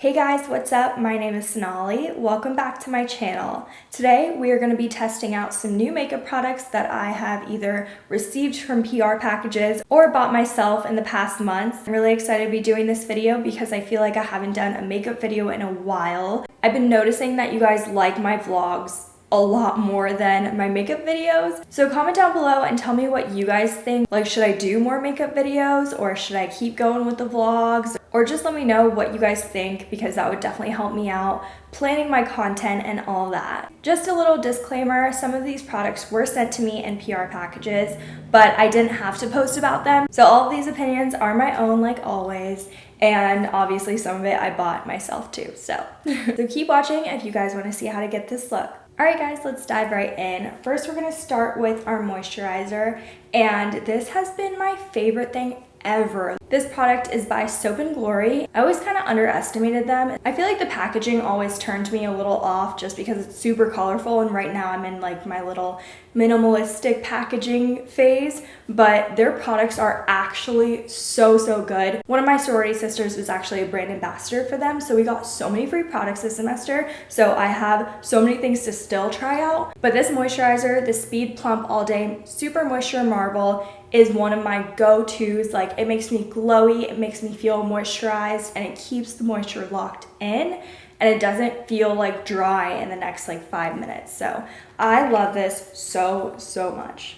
Hey guys, what's up? My name is Sonali. Welcome back to my channel. Today we are going to be testing out some new makeup products that I have either received from PR packages or bought myself in the past months. I'm really excited to be doing this video because I feel like I haven't done a makeup video in a while. I've been noticing that you guys like my vlogs a lot more than my makeup videos. So comment down below and tell me what you guys think. Like, should I do more makeup videos or should I keep going with the vlogs? Or just let me know what you guys think because that would definitely help me out planning my content and all that. Just a little disclaimer, some of these products were sent to me in PR packages, but I didn't have to post about them. So all of these opinions are my own like always and obviously some of it I bought myself too. So, so keep watching if you guys want to see how to get this look. Alright guys, let's dive right in. First, we're to start with our moisturizer, and this has been my favorite thing ever. This product is by Soap & Glory. I always kind of underestimated them. I feel like the packaging always turned me a little off just because it's super colorful and right now I'm in like my little minimalistic packaging phase, but their products are actually so, so good. One of my sorority sisters was actually a brand ambassador for them, so we got so many free products this semester, so I have so many things to still try out. But this moisturizer, the Speed Plump All Day Super Moisture Marble, is one of my go-tos. Like it makes me glowy, it makes me feel moisturized, and it keeps the moisture locked in and it doesn't feel like dry in the next like five minutes. So I love this so, so much.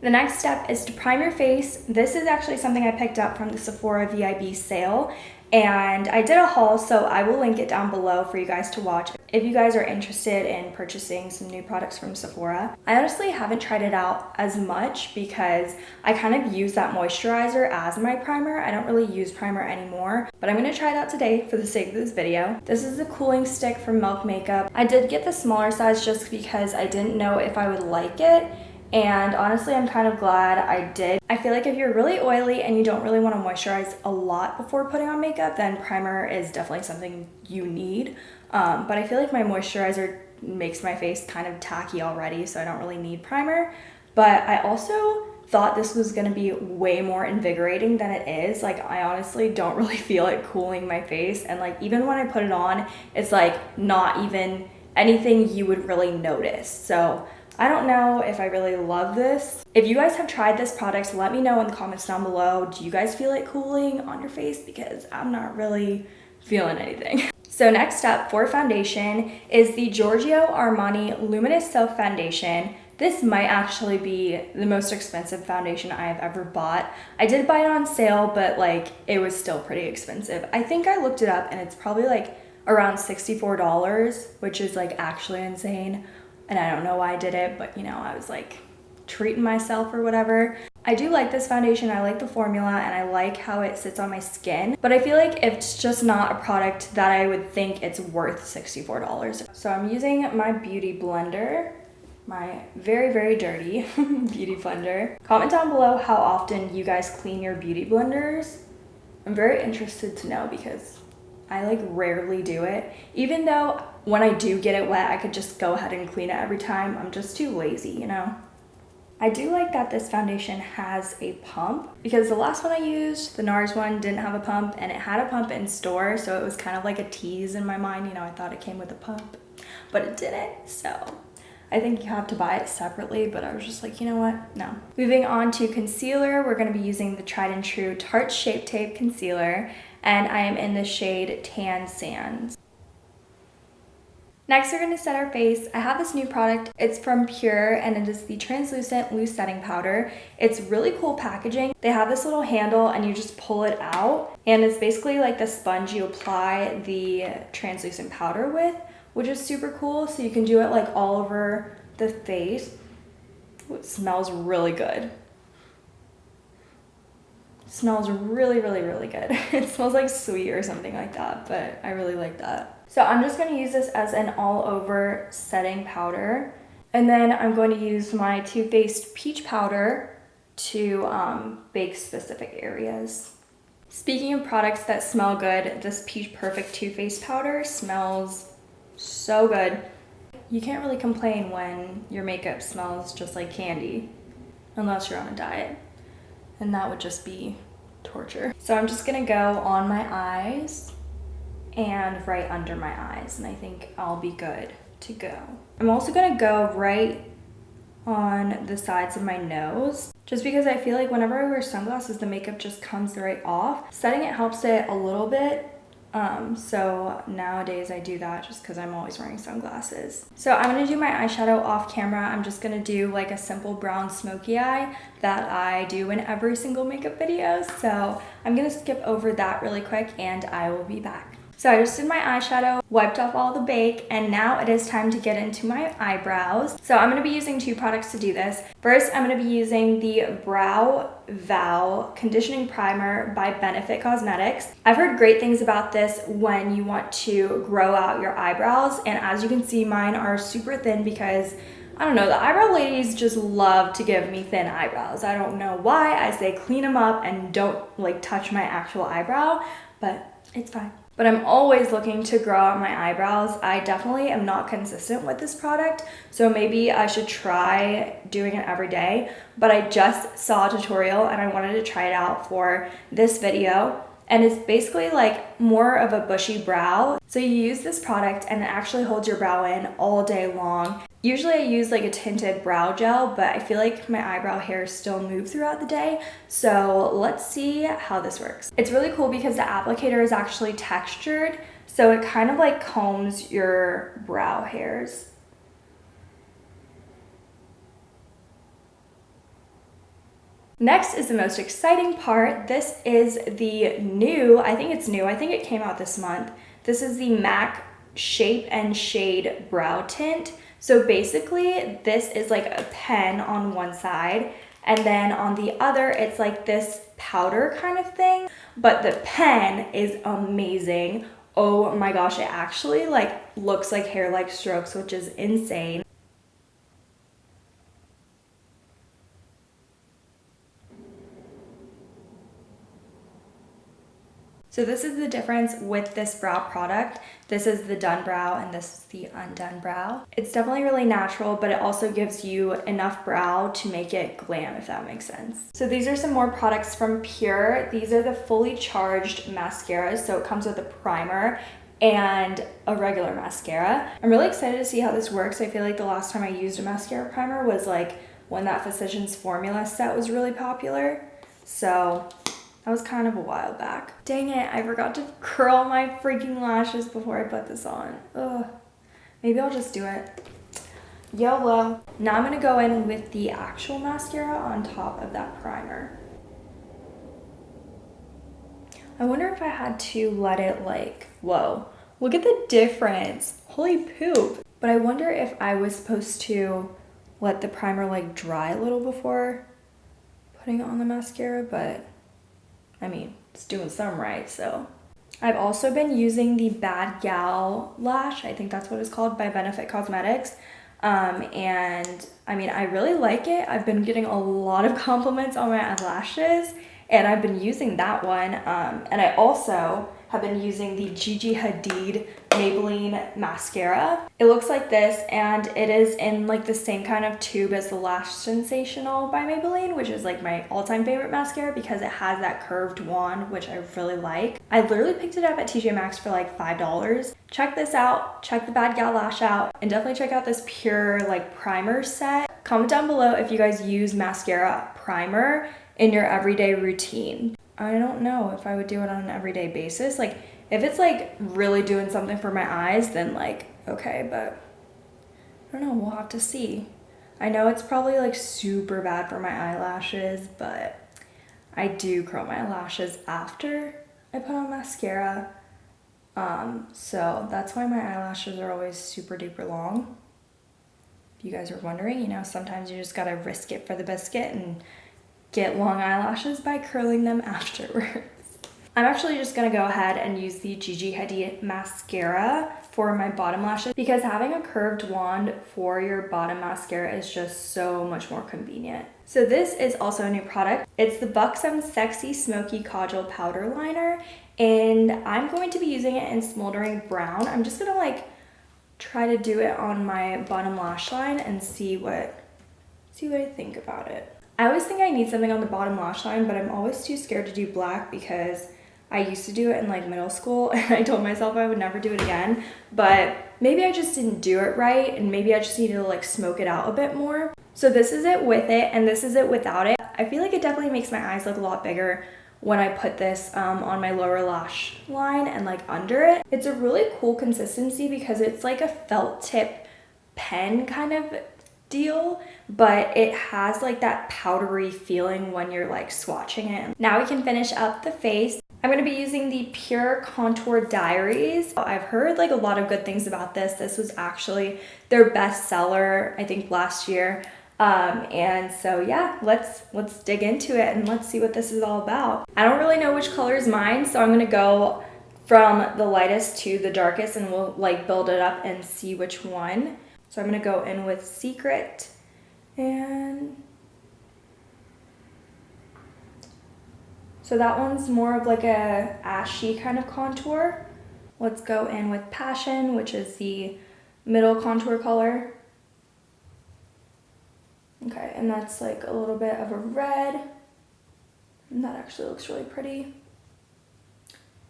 The next step is to prime your face. This is actually something I picked up from the Sephora VIB sale and I did a haul so I will link it down below for you guys to watch if you guys are interested in purchasing some new products from Sephora. I honestly haven't tried it out as much because I kind of use that moisturizer as my primer. I don't really use primer anymore, but I'm going to try it out today for the sake of this video. This is a cooling stick from Milk Makeup. I did get the smaller size just because I didn't know if I would like it and honestly I'm kind of glad I did. I feel like if you're really oily and you don't really want to moisturize a lot before putting on makeup then primer is definitely something you need. Um, but I feel like my moisturizer makes my face kind of tacky already so I don't really need primer. But I also thought this was going to be way more invigorating than it is. Like I honestly don't really feel it cooling my face and like even when I put it on it's like not even anything you would really notice. So I don't know if I really love this. If you guys have tried this product, let me know in the comments down below. Do you guys feel it cooling on your face? Because I'm not really feeling anything. So next up for foundation is the Giorgio Armani Luminous Silk Foundation. This might actually be the most expensive foundation I have ever bought. I did buy it on sale, but like it was still pretty expensive. I think I looked it up and it's probably like around $64, which is like actually insane and I don't know why I did it, but you know, I was like treating myself or whatever. I do like this foundation, I like the formula, and I like how it sits on my skin, but I feel like it's just not a product that I would think it's worth $64. So I'm using my Beauty Blender, my very, very dirty Beauty Blender. Comment down below how often you guys clean your Beauty Blenders. I'm very interested to know because I like rarely do it. Even though when I do get it wet, I could just go ahead and clean it every time. I'm just too lazy, you know? I do like that this foundation has a pump because the last one I used, the NARS one, didn't have a pump and it had a pump in store. So it was kind of like a tease in my mind. You know, I thought it came with a pump, but it didn't. So I think you have to buy it separately, but I was just like, you know what? No. Moving on to concealer, we're going to be using the tried and true Tarte Shape Tape Concealer and I am in the shade Tan Sands. Next, we're going to set our face. I have this new product. It's from Pure and it is the translucent loose setting powder. It's really cool packaging. They have this little handle and you just pull it out and it's basically like the sponge you apply the translucent powder with, which is super cool. So you can do it like all over the face. It smells really good smells really, really, really good. it smells like sweet or something like that, but I really like that. So I'm just going to use this as an all over setting powder. And then I'm going to use my Too Faced Peach Powder to um, bake specific areas. Speaking of products that smell good, this Peach Perfect Too Faced Powder smells so good. You can't really complain when your makeup smells just like candy, unless you're on a diet and that would just be torture. So I'm just gonna go on my eyes and right under my eyes and I think I'll be good to go. I'm also gonna go right on the sides of my nose just because I feel like whenever I wear sunglasses the makeup just comes right off. Setting it helps it a little bit um, so nowadays I do that just because I'm always wearing sunglasses. So I'm going to do my eyeshadow off camera. I'm just going to do like a simple brown smoky eye that I do in every single makeup video. So I'm going to skip over that really quick and I will be back. So I just did my eyeshadow, wiped off all the bake, and now it is time to get into my eyebrows. So I'm going to be using two products to do this. First, I'm going to be using the Brow Vow Conditioning Primer by Benefit Cosmetics. I've heard great things about this when you want to grow out your eyebrows, and as you can see, mine are super thin because I don't know, the eyebrow ladies just love to give me thin eyebrows. I don't know why. I say clean them up and don't like touch my actual eyebrow, but it's fine but I'm always looking to grow out my eyebrows. I definitely am not consistent with this product, so maybe I should try doing it every day, but I just saw a tutorial and I wanted to try it out for this video. And it's basically like more of a bushy brow. So you use this product and it actually holds your brow in all day long. Usually I use like a tinted brow gel, but I feel like my eyebrow hairs still move throughout the day. So let's see how this works. It's really cool because the applicator is actually textured. So it kind of like combs your brow hairs. Next is the most exciting part. This is the new, I think it's new, I think it came out this month. This is the MAC Shape and Shade Brow Tint. So basically this is like a pen on one side and then on the other it's like this powder kind of thing. But the pen is amazing. Oh my gosh, it actually like looks like hair-like strokes, which is insane. So this is the difference with this brow product. This is the done brow and this is the undone brow. It's definitely really natural, but it also gives you enough brow to make it glam, if that makes sense. So these are some more products from Pure. These are the fully charged mascaras. So it comes with a primer and a regular mascara. I'm really excited to see how this works. I feel like the last time I used a mascara primer was like when that Physicians Formula set was really popular. So that was kind of a while back. Dang it, I forgot to curl my freaking lashes before I put this on. Ugh. Maybe I'll just do it. YOLO. Now I'm gonna go in with the actual mascara on top of that primer. I wonder if I had to let it like, whoa, look at the difference. Holy poop. But I wonder if I was supposed to let the primer like dry a little before putting on the mascara, but I mean, it's doing some right, so. I've also been using the Bad Gal Lash, I think that's what it's called, by Benefit Cosmetics. Um, and I mean, I really like it. I've been getting a lot of compliments on my eyelashes and I've been using that one. Um, and I also have been using the Gigi Hadid Maybelline mascara. It looks like this and it is in like the same kind of tube as the Lash Sensational by Maybelline, which is like my all-time favorite mascara because it has that curved wand, which I really like. I literally picked it up at TJ Maxx for like $5. Check this out, check the Bad Gal Lash out, and definitely check out this Pure like primer set. Comment down below if you guys use mascara primer in your everyday routine. I don't know if I would do it on an everyday basis. Like if it's like really doing something for my eyes, then like, okay, but I don't know, we'll have to see. I know it's probably like super bad for my eyelashes, but I do curl my lashes after I put on mascara. Um, so that's why my eyelashes are always super duper long. If you guys are wondering, you know, sometimes you just gotta risk it for the biscuit and get long eyelashes by curling them afterwards. I'm actually just gonna go ahead and use the Gigi Hadid mascara for my bottom lashes because having a curved wand for your bottom mascara is just so much more convenient. So this is also a new product. It's the Buxom Sexy Smoky Kajal Powder Liner and I'm going to be using it in Smoldering Brown. I'm just gonna like try to do it on my bottom lash line and see what see what I think about it. I always think I need something on the bottom lash line, but I'm always too scared to do black because I used to do it in like middle school and I told myself I would never do it again. But maybe I just didn't do it right and maybe I just needed to like smoke it out a bit more. So this is it with it and this is it without it. I feel like it definitely makes my eyes look a lot bigger when I put this um, on my lower lash line and like under it. It's a really cool consistency because it's like a felt tip pen kind of deal but it has like that powdery feeling when you're like swatching it. Now we can finish up the face. I'm going to be using the Pure Contour Diaries. I've heard like a lot of good things about this. This was actually their best seller, I think last year. Um, and so yeah, let's let's dig into it and let's see what this is all about. I don't really know which color is mine, so I'm gonna go from the lightest to the darkest and we'll like build it up and see which one. So I'm gonna go in with Secret and so that one's more of like a ashy kind of contour. Let's go in with Passion, which is the middle contour color. Okay, and that's like a little bit of a red. And that actually looks really pretty.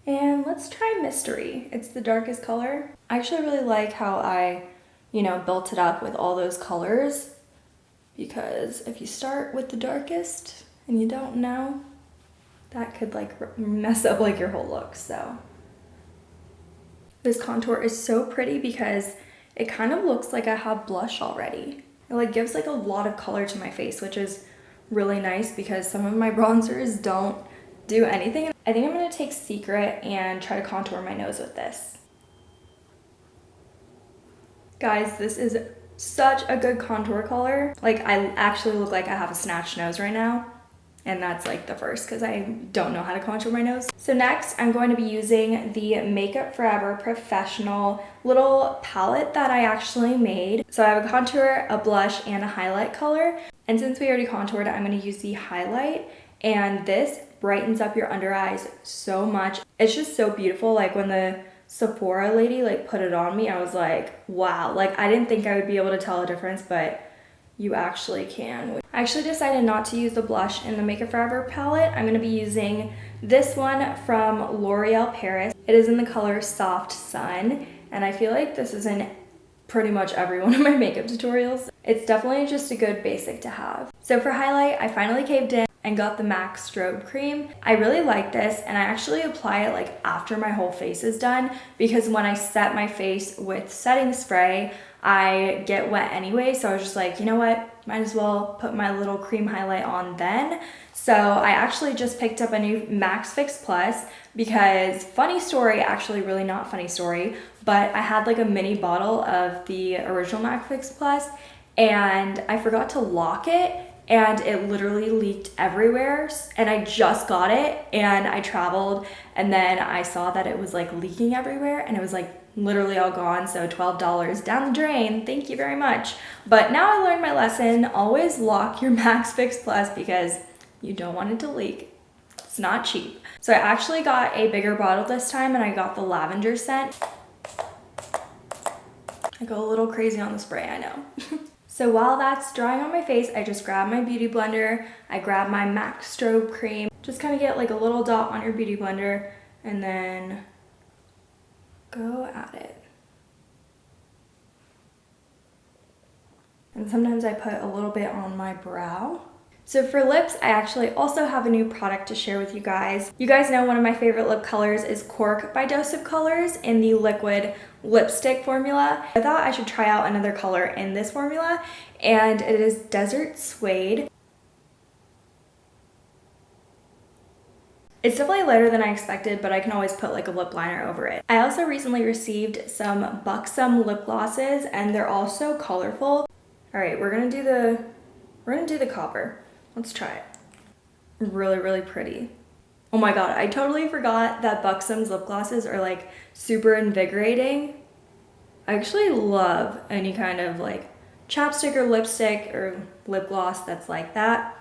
And let's try Mystery. It's the darkest color. I actually really like how I, you know, built it up with all those colors because if you start with the darkest and you don't know, that could like mess up like your whole look, so. This contour is so pretty because it kind of looks like I have blush already. It like gives like a lot of color to my face, which is really nice because some of my bronzers don't do anything. I think I'm gonna take Secret and try to contour my nose with this. Guys, this is such a good contour color. Like I actually look like I have a snatched nose right now and that's like the first because I don't know how to contour my nose. So next I'm going to be using the Makeup Forever Professional little palette that I actually made. So I have a contour, a blush, and a highlight color. And since we already contoured, I'm going to use the highlight and this brightens up your under eyes so much. It's just so beautiful like when the Sephora lady like put it on me, I was like, wow. Like I didn't think I would be able to tell a difference, but you actually can. I actually decided not to use the blush in the Make Makeup Forever palette. I'm going to be using this one from L'Oreal Paris. It is in the color Soft Sun, and I feel like this is in pretty much every one of my makeup tutorials. It's definitely just a good basic to have. So for highlight, I finally caved in and got the MAC Strobe Cream. I really like this and I actually apply it like after my whole face is done because when I set my face with setting spray, I get wet anyway. So I was just like, you know what? Might as well put my little cream highlight on then. So I actually just picked up a new MAC Fix Plus because funny story, actually really not funny story, but I had like a mini bottle of the original MAC Fix Plus and I forgot to lock it and it literally leaked everywhere and I just got it and I traveled and then I saw that it was like leaking everywhere and it was like literally all gone so $12 down the drain thank you very much. But now I learned my lesson always lock your MAC Fix Plus because you don't want it to leak. It's not cheap. So I actually got a bigger bottle this time and I got the lavender scent. I go a little crazy on the spray I know So while that's drying on my face, I just grab my beauty blender, I grab my MAC Strobe Cream, just kind of get like a little dot on your beauty blender and then go at it. And sometimes I put a little bit on my brow. So for lips, I actually also have a new product to share with you guys. You guys know one of my favorite lip colors is Cork by Dose of Colors in the liquid lipstick formula. I thought I should try out another color in this formula and it is Desert Suede. It's definitely lighter than I expected, but I can always put like a lip liner over it. I also recently received some Buxom lip glosses and they're all so colorful. All right, we're gonna do the, we're gonna do the copper. Let's try it. Really, really pretty. Oh my god, I totally forgot that Buxom's lip glosses are like super invigorating. I actually love any kind of like chapstick or lipstick or lip gloss that's like that.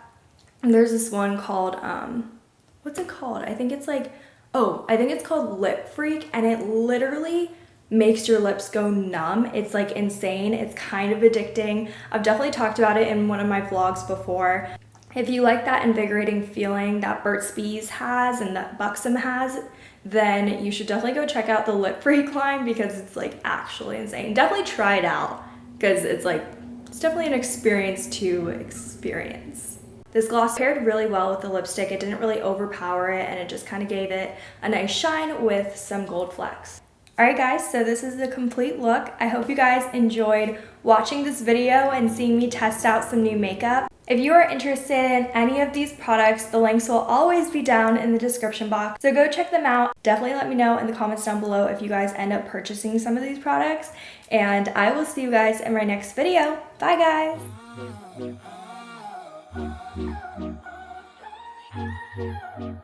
And there's this one called, um, what's it called? I think it's like, oh, I think it's called Lip Freak and it literally makes your lips go numb. It's like insane. It's kind of addicting. I've definitely talked about it in one of my vlogs before If you like that invigorating feeling that Burt's Bees has and that Buxom has, then you should definitely go check out the Lip Freak line because it's like actually insane. Definitely try it out because it's like, it's definitely an experience to experience. This gloss paired really well with the lipstick. It didn't really overpower it and it just kind of gave it a nice shine with some gold flecks. Alright guys, so this is the complete look. I hope you guys enjoyed watching this video and seeing me test out some new makeup. If you are interested in any of these products, the links will always be down in the description box. So go check them out. Definitely let me know in the comments down below if you guys end up purchasing some of these products. And I will see you guys in my next video. Bye guys!